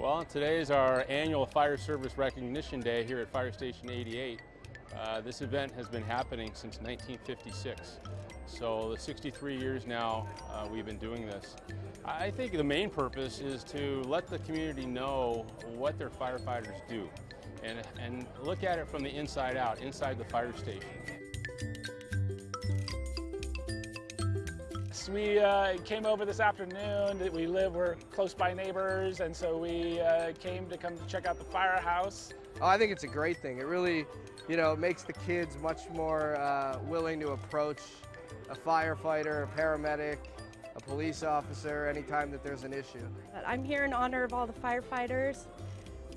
Well, today is our annual Fire Service Recognition Day here at Fire Station 88. Uh, this event has been happening since 1956. So the 63 years now uh, we've been doing this. I think the main purpose is to let the community know what their firefighters do and, and look at it from the inside out, inside the fire station. We uh, came over this afternoon. We live, we're close by neighbors, and so we uh, came to come check out the firehouse. Oh, I think it's a great thing. It really, you know, makes the kids much more uh, willing to approach a firefighter, a paramedic, a police officer anytime that there's an issue. I'm here in honor of all the firefighters.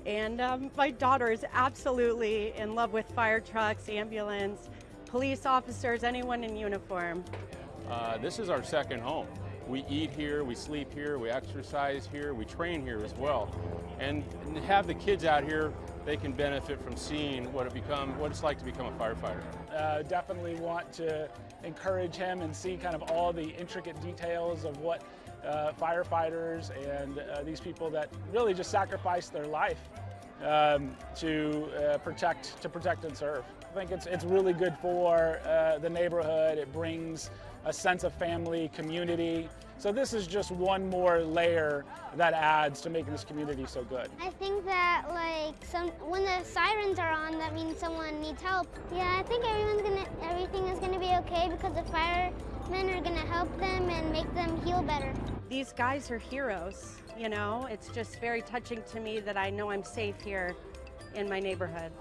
And um, my daughter is absolutely in love with fire trucks, ambulance, police officers, anyone in uniform. Uh, this is our second home. We eat here, we sleep here, we exercise here, we train here as well. And, have the kids out here, they can benefit from seeing what it become, what it's like to become a firefighter. Uh, definitely want to encourage him and see kind of all the intricate details of what uh, firefighters and uh, these people that really just sacrifice their life um, to uh, protect to protect and serve. I think it's it's really good for uh, the neighborhood. It brings a sense of family, community. So this is just one more layer that adds to making this community so good. I think that like some when the sirens are on, that means someone needs help. Yeah, I think everyone's gonna everything is gonna be okay because the firemen are gonna help them and make them heal better. These guys are heroes, you know? It's just very touching to me that I know I'm safe here in my neighborhood.